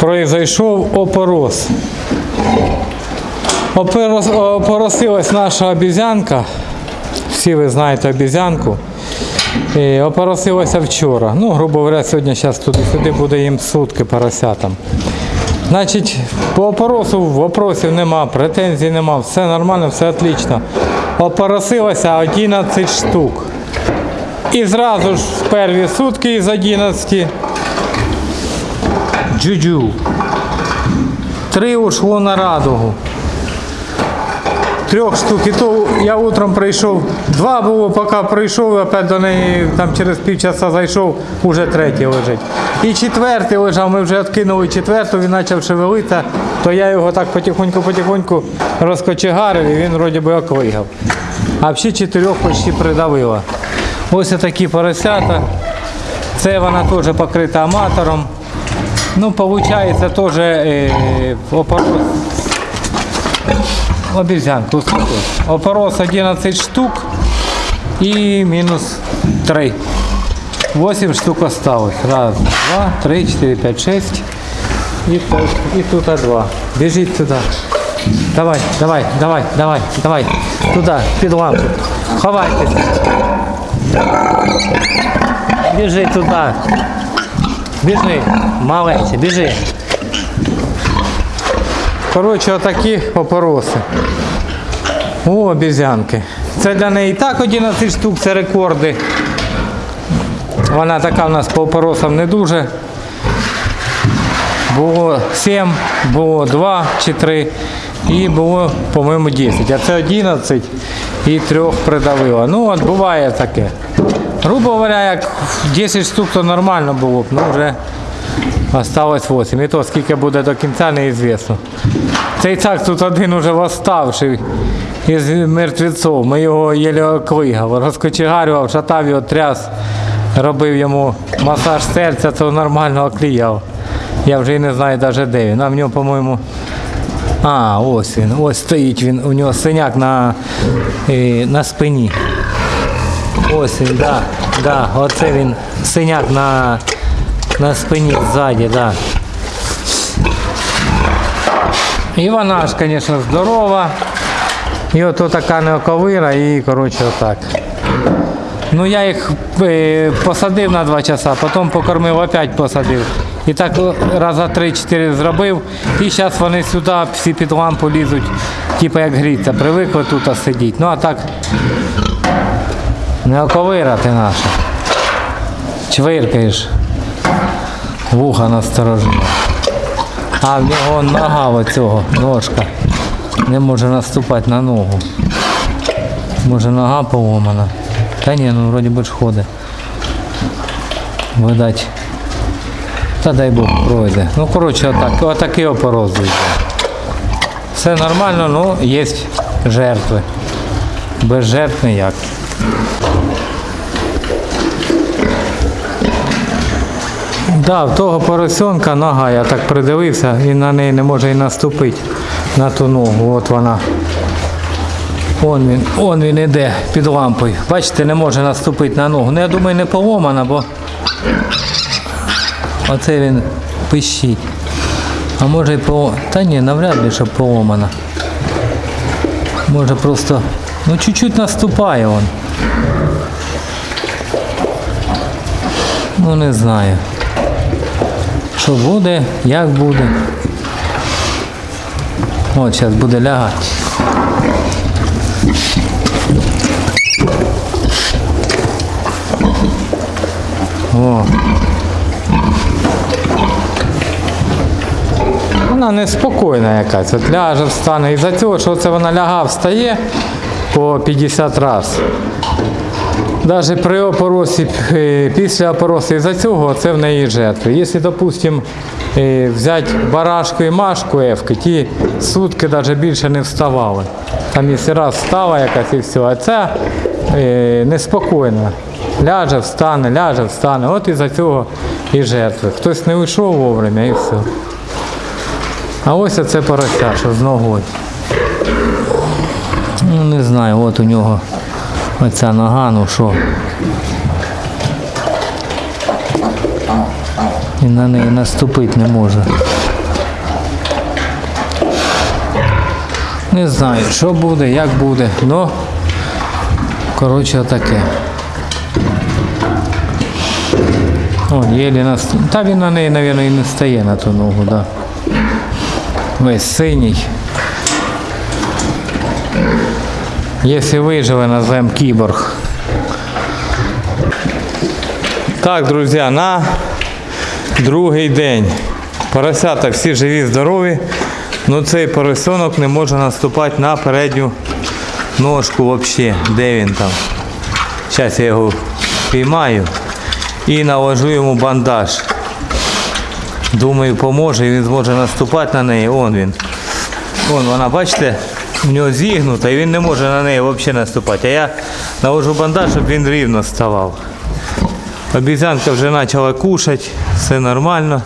произойшов опорос. Опорос, опоросилась наша обізянка. Всі ви знаєте обізянку. І опоросилася вчора. Ну, грубо говоря, сьогодні зараз туди-сюди буде їм сутки поросятам. Значить, по опоросу вопросів нема, претензій нема, все нормально, все отлично. Опоросилося 11 штук. І зразу ж в перві сутки із 11 джуджу. Три ушло на радугу. Трьох штук. І то я утром прийшов, два було, поки прийшов, опять до неї там через півчаса зайшов, уже третій лежить. І четвертий лежав, ми вже відкинули четверту, він почав шевелитися, то я його так потихоньку-потихоньку розкочегарив і він вроді би оклигав. А взагалі чотирьох почти придавило. Ось такі поросята. Це вона теж покрита аматором. Ну, виходить, теж е, опорос. Обезьянку. Опорос 11 штук и минус 3. 8 штук осталось. Раз, два, три, четыре, пять, шесть. И и тут 2. Бежит туда. Давай, давай, давай, давай, давай. Туда, під лампу. Ховайтесь. Біжи туди. Біжи, маленький, біжи. Коротше, отакі опороси. У обізянки. Це для неї так 11 штук, це рекорди. Вона така в нас по опоросам не дуже. Було 7, було 2 чи 3 і було, по-моєму, 10. А це 11 і трьох придавило. Ну, от буває таке. Грубо говоря, як 10 штук, то нормально було б, ну вже осталось 8. І то скільки буде до кінця, неізвісно. Цей цак тут один уже восставший із мертвеців. Ми його єлі оклигав, розкочегарював, шатав його, тряс, робив йому масаж серця, то нормально окліяв. Я вже і не знаю навіть де він. А в нього, по-моєму. А, ось він, ось стоїть він, у нього синяк на, е, на спині. Ось він, да, да, оце він синяк на, на спині ззаді, да. І вона ж, звісно, здорова. І ото така неоковира і, коротше, отак. Ну я їх е, посадив на два часа, потім покормив, опять посадив. І так раза 3-4 зробив. І зараз вони сюди всі під лампу лізуть, типу як гріться, привикли тут сидіти. Ну а так неоковира ти наша. Чвиркаєш. Вуха насторожила. А в нього нога оцього, ножка. Не може наступати на ногу. Може нога поломана. Та ні, ну вроді би ж ходить. Видать. Та дай Бог пройде. Ну коротше, отак, отакий опороз. Все нормально, ну є жертви. Без жертв ніяк. Да, в того поросенка нога, я так придивився, і на неї не може і наступити на ту ногу. От вона. Он він, он він іде під лампою. Бачите, не може наступити на ногу. Ну я думаю, не поломана, бо оце він пищить. А може і поломана. Та ні, навряд ли, що поломана. Може просто. Ну чуть-чуть наступає он. Ну не знаю. Що буде, як буде. От зараз буде лягати. О. Вона неспокійна якась. От ляже, встане. Із-за цього, що це вона ляга, встає по 50 разів. Навіть при опоросі, е, після опоросу із-за цього це в неї жертви. Якщо, допустимо, е, взяти барашку і машку ефки, ті сутки навіть більше не вставали. Там якщо раз встала якась і все, а ця е, неспокійна. Ляже, встане, ляже, встане. От із-за цього і жертви. Хтось не вийшов вовремя і все. А ось оце порося, з ногою. Ну, не знаю, от у нього оця нога, ну що. Він на неї наступити не може. Не знаю, що буде, як буде, ну коротше таке. О, єлі нас. Та він на неї, мабуть, і не стає на ту ногу, да. Весь синій. Якщо виживе, назвемо кіборг. Так, друзі, на другий день. Поросята всі живі, здорові. Ну цей поросенок не може наступати на передню ножку взагалі. Де він там? Зараз я його піймаю і наложу йому бандаж. Думаю, поможе і він зможе наступати на неї. Он він. Вон вона, бачите, в нього зігнута і він не може на неї взагалі наступати. А я наложу бандаж, щоб він рівно ставав. Обізянка вже почала кушати, все нормально.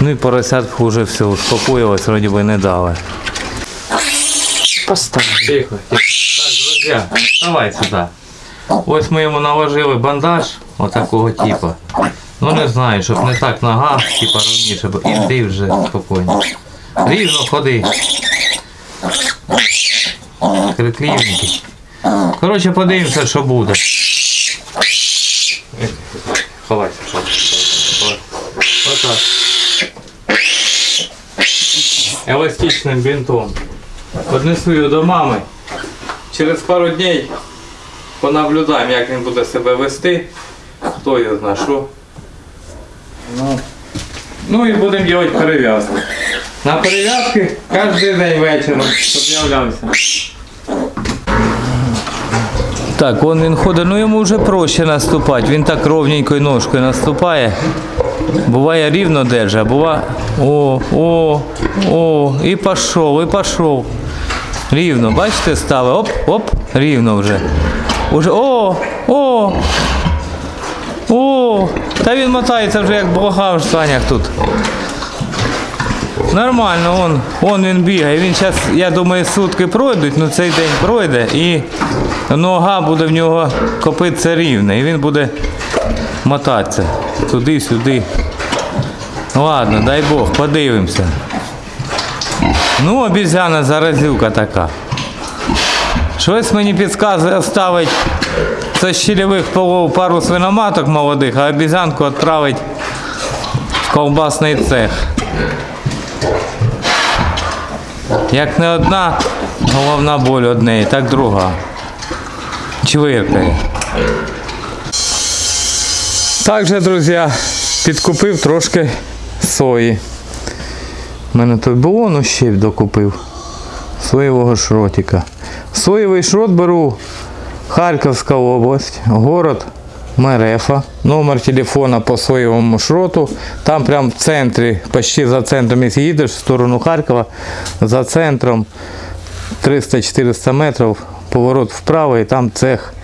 Ну і поросятку вже все успокоїлось, вроді би не дали. Поставь. Тихо, тихо. Так, друзі, давай сюди. Ось ми йому наложили бандаж отакого типу. Ну не знаю, щоб не так нога, типа ровніше, бо іди вже спокійно. Рівно ходи. Криклівненький. Коротше, подивимося, що буде. Ховайся. Отак. Еластичним бінтом. Однесу його до мами. Через пару днів понаблюдаємо, як він буде себе вести. Хто його знає, що. Ну, ну і будемо робити перев'язку. На перев'язки кожен день вечором, з'являвся. Так, вон він ходить, ну йому вже проще наступати. Він так ровненькою ножкою наступає. Буває рівно держа, буває. О, о, о, і пішов, і пішов. Рівно, бачите, ставить. Оп, оп, рівно вже. Уже, о, о, о, та він мотається вже як блога в штанях тут. Нормально, он, он він бігає. Він зараз, я думаю, сутки пройдуть, ну цей день пройде і нога буде в нього копитися рівна. І він буде мотатися туди-сюди. Ладно, дай Бог, подивимося. Ну, обізяна заразюка така. Щось мені підказує оставить з щільових полов пару свиноматок молодих, а обізянку відправить в ковбасний цех. Як не одна головна боль однеї, так друга. Чвиркає. Також, друзі, підкупив трошки сої. У мене тут було, ну ще й докупив. Соєвого шротика. Соєвий шрот беру Харківська область, город Мерефа. Номер телефона по соєвому шроту. Там прямо в центрі, почти за центром, якщо їдеш в сторону Харкова, за центром 300-400 метрів, поворот вправо і там цех,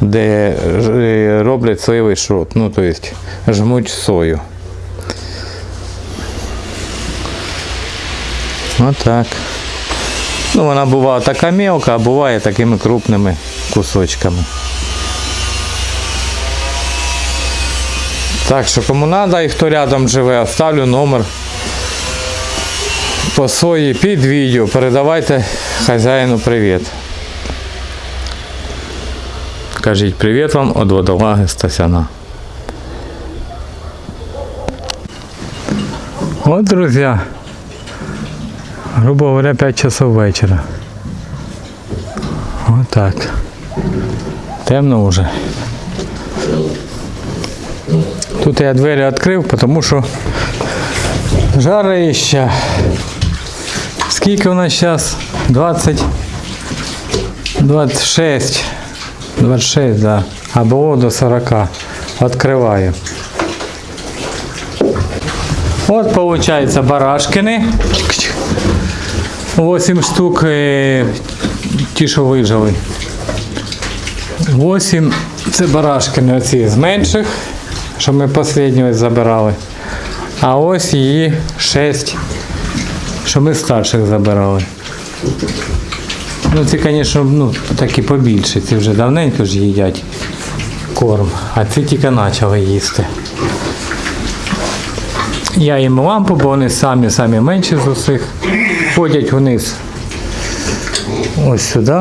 де е, роблять соєвий шрот. Ну, тобто жмуть сою. Отак. Ну, вона буває така мелка, а буває такими крупними кусочками. Так що кому треба і хто рядом живе, оставлю номер по сої під відео. Передавайте хазяїну привіт. Кажіть привіт вам від водолаги Стасяна. От, друзі, грубо говоря, 5 часов вечора. Вот так. Темно вже. Тут я двері відкрив, тому що жарища. Скільки у нас зараз? 20, 26. 26, да. А до 40. Відкриваю. От виходить барашкини. 8 штук е, ті, що вижили. 8 це барашкини оці з менших, що ми останню забирали. А ось її 6, що ми старших забирали. Ну ці, звісно, ну, такі побільші, ці вже давненько ж їдять корм, а ці тільки почали їсти. Я їм лампу, бо вони самі самі менші з усіх. Ходять вниз ось сюди.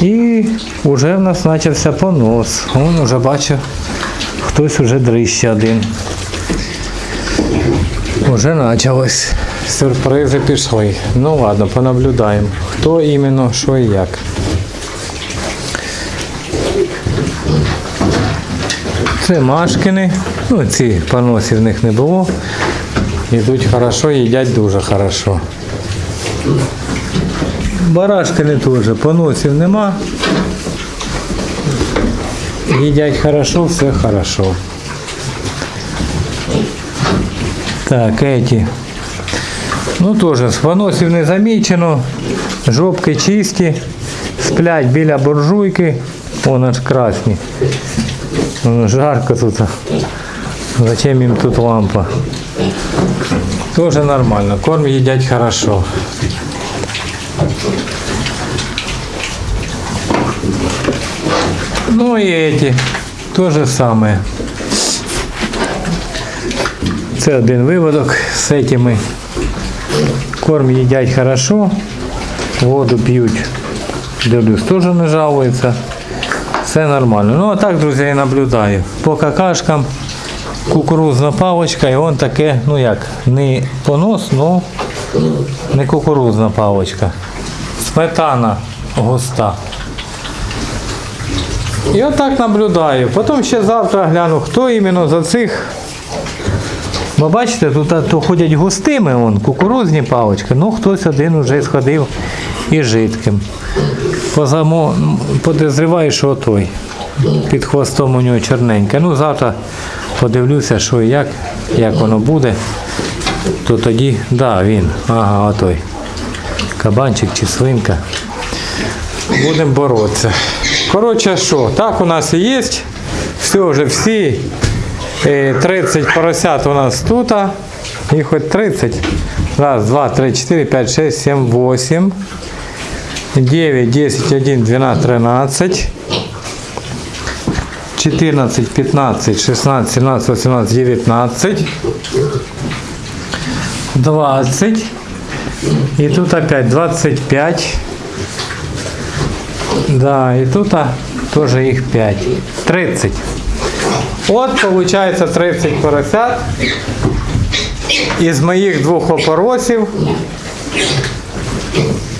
І вже в нас почався понос. Вон уже бачу, хтось уже дрища один. Уже почалось. Сюрпризи пішли. Ну ладно, понаблюдаємо. Хто іменно, що і як. Це Машкини. Ну, ці поносів в них не було. Йдуть хорошо, їдять дуже хорошо. Барашкини теж, поносів нема. Їдять хорошо, все хорошо. Так, эти. Ну теж з поносів не замічено. Жопки чисті. Сплять біля буржуйки. Вон аж красні. Ну, жарко тут. Зачем им тут лампа? Тоже нормально. Корм едят хорошо. Ну и эти. То же самое. Це один виводок з этими. Корм їдять хорошо. Воду п'ють. Дивлюсь, теж не жалується. Все нормально. Ну а так, друзі, я наблюдаю. По какашкам кукурузна паличка, і он таке, ну як, не понос, ну не кукурузна паличка. Сметана густа. І отак наблюдаю. Потім ще завтра гляну, хто іменно за цих. Бо бачите, тут то ходять густими, вон, кукурузні палички, ну хтось один вже сходив і жидким. Позамо, подозріваю, що той. Під хвостом у нього чорненьке. Ну, завтра подивлюся, що і як, як воно буде. То тоді, да, він. Ага, отой. Кабанчик чи свинка. Будемо боротися. Коротше, що, так у нас і є. Все вже всі е, 30 поросят у нас тут. Їх хоч 30. Раз, два, три, четыре, пять, шесть, семь, восемь. 9, 10, 1, 12, 13. 14, 15, 16, 17, 18, 19. 20. И тут опять 25. Да, и тут а, тоже их 5. 30. Вот получается 30 поросят. Із моїх двох опоросів.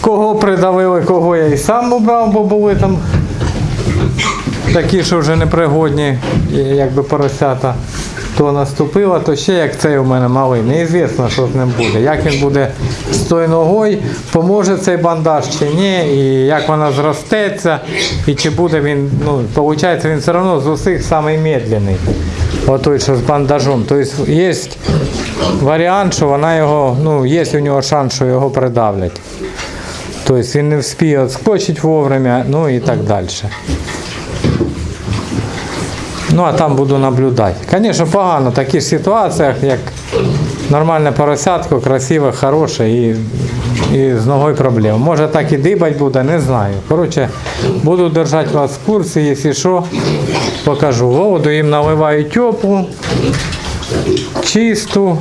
Кого придавили, кого я і сам убрав, бо були там такі, що вже непригодні, якби поросята. То наступило, то ще як цей у мене малий. Неізвісно, що з ним буде. Як він буде з тою ногою, поможе цей бандаж чи ні, і як вона зростеться, і чи буде він, ну, виходить, він все одно з усіх самий. Отой, що з бандажом. Тобто є варіант, що вона його, ну, є у нього шанс, що його придавлять. Тобто він не вспіє відскочити вовремя, ну і так далі. Ну, а там буду наблюдати. Звісно, погано в таких ситуаціях, як нормальне поросятко, красиве, хороше і, і з ногою проблем. Може так і дибать буде, не знаю. Коротше, буду держати вас в курсі, якщо що, покажу. Воду їм наливаю теплу, чисту.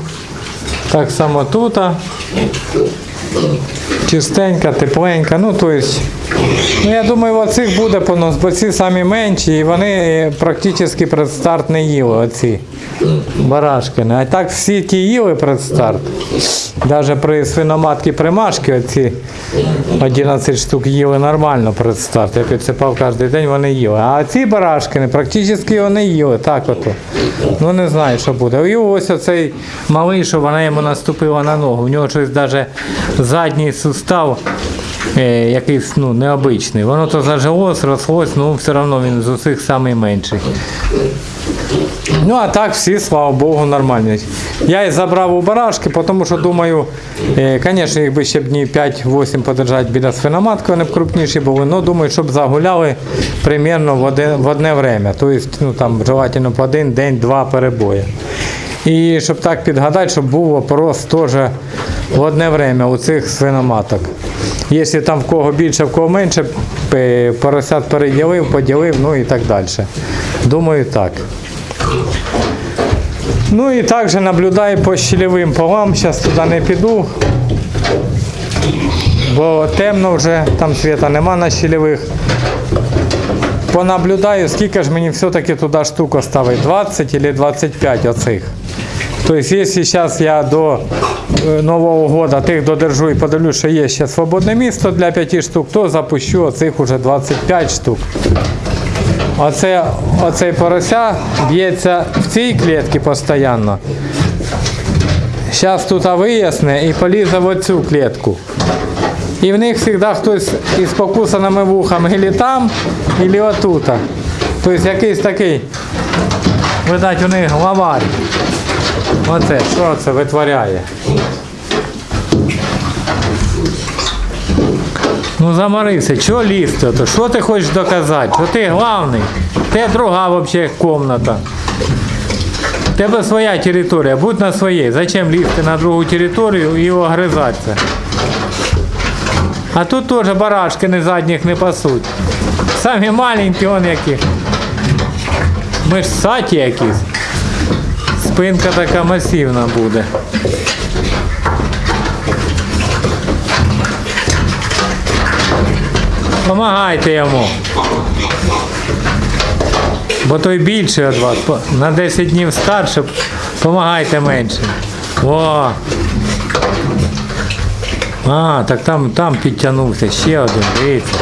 Так само тут. Чистенька, тепленька. Ну, то есть, ну, я думаю, оцих буде понос, бо ці самі менші, і вони е, практично предстарт не їли, оці барашкини. А так всі ті їли предстарт. Навіть при свиноматці примашки оці 11 штук їли нормально предстарт. Я підсипав кожен день, вони їли. А ці барашкини практично його не їли. Так ото. Ну не знаю, що буде. І ось оцей малий, що вона йому наступила на ногу. У нього щось навіть задній сустав якийсь ну, необичний. Воно то зажилось, рослось, ну все одно він з усіх найменший. Ну а так всі, слава Богу, нормальні. Я і забрав у барашки, тому що думаю, е, звісно, їх би ще б днів 5-8 подержати біля свиноматки, вони б крупніші були, але думаю, щоб загуляли примерно в одне, в одне время. Тобто, ну там желательно по один день-два перебої. І щоб так підгадати, щоб був опорос теж в одне время у цих свиноматок. Якщо там в кого більше, в кого менше, поросят переділив, поділив, ну і так далі. Думаю, так. Ну і також наблюдаю по щелевим полам. Зараз туди не піду. Бо темно вже, там світа нема на щелевих. Понаблюдаю, скільки ж мені все-таки туди штук ставить, 20 или 25 оцих. Тобто, якщо зараз я до е, Нового года тих додержу і подивлюсь, що є ще свободне місто для 5 штук, то запущу оцих уже 25 штук. Оце, оцей порося б'ється в цій клітці постійно. Зараз тут виясне і полізе в оцю клітку. І в них завжди хтось із покусаними вухами або там, або отут. Тобто якийсь такий, видать, у них главарь. Оце, що це витворяє? Ну заморився, чого лізти? То? Що ти хочеш доказати? Що ти главний? Те друга взагалі комната. У тебе своя територія, будь на своїй. Зачем лізти на другу територію і огризатися? А тут теж барашки не задніх не пасуть. Самі маленькі, он які. Ми ж саті якісь. Спинка така масивна буде. Помагайте йому. Бо той більший від вас. На 10 днів старше, помагайте менше. О! А, так там, там підтягнувся ще один, дивіться.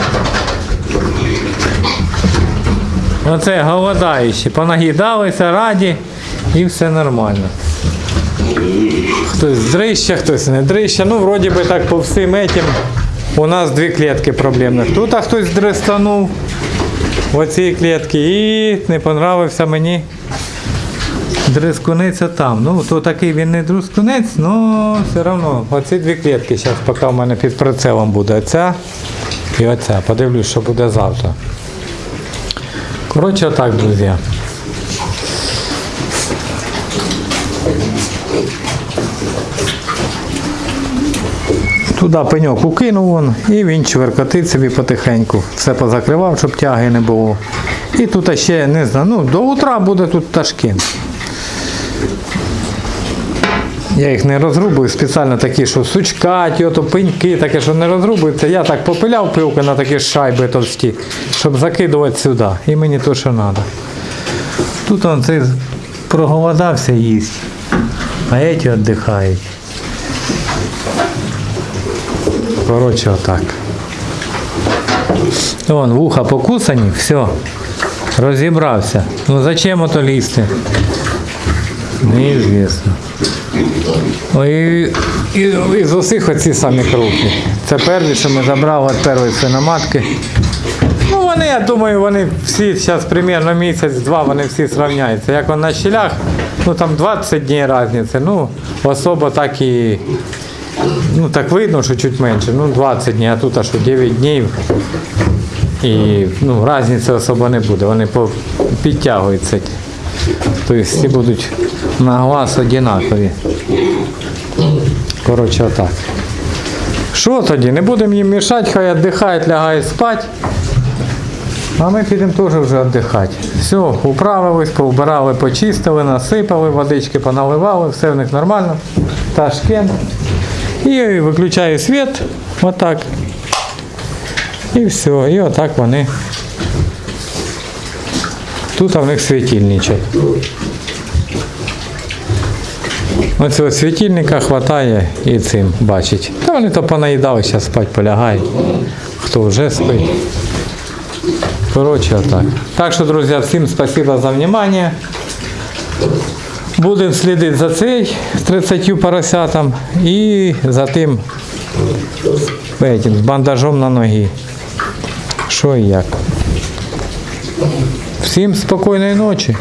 Оце голодаючі, понаїдалися раді і все нормально. Хтось дрища, хтось не дрища. Ну, вроді би так по всім этим у нас дві клітки проблемних. Тут а хтось дристанув в оцій клітці і не понравився мені дрискуниця там. Ну, то такий він не дрискунець, але все одно оці дві клітки зараз поки в мене під прицелом буде. Оця і оця. Подивлюсь, що буде завтра. Коротше, отак, друзі. Туди пеньок укинув вон, і він чверкотить собі потихеньку. Все позакривав, щоб тяги не було. І тут ще не знаю, ну до утра буде тут ташки. Я їх не розрубую, спеціально такі, що сучкаті, ото пеньки, таке, що не розрубується. Я так попиляв пилки на такі шайби товсті, щоб закидувати сюди. І мені то, що треба. Тут он цей проголодався їсть, а ці віддихають. Коротше, отак. Вон, вуха покусані, все. Розібрався. Ну зачем ото лізти? Неізвісно. Ой, і, і, з усіх оці самі крупні. Це перві, що ми забрали від першої свиноматки. Ну вони, я думаю, вони всі зараз примерно місяць-два вони всі зрівняються. Як на щелях, ну там 20 днів різниці, ну особо так і. Ну так видно, що чуть менше, ну 20 днів, а тут аж 9 днів. І ну, різниці особо не буде, вони підтягуються. Тобто всі будуть на глаз однакові. Коротше, отак. Що тоді? Не будемо їм мішати, хай віддихають, лягають спати. А ми підемо теж вже віддихати. Все, управились, повбирали, почистили, насипали, водички поналивали, все в них нормально. Ташкент. І виключаю світ, отак. І все, і отак вони. Тут в них світильничок. Оцього світильника хватає і цим бачить. Та вони то понаїдали, зараз спать полягають. Хто вже спить. Коротше, отак. Так що, друзі, всім спасибо за внимание. Будемо слідити за цей 30 поросятам і за тим этим, з бандажом на ногі. Що і як. Всім спокійної ночі.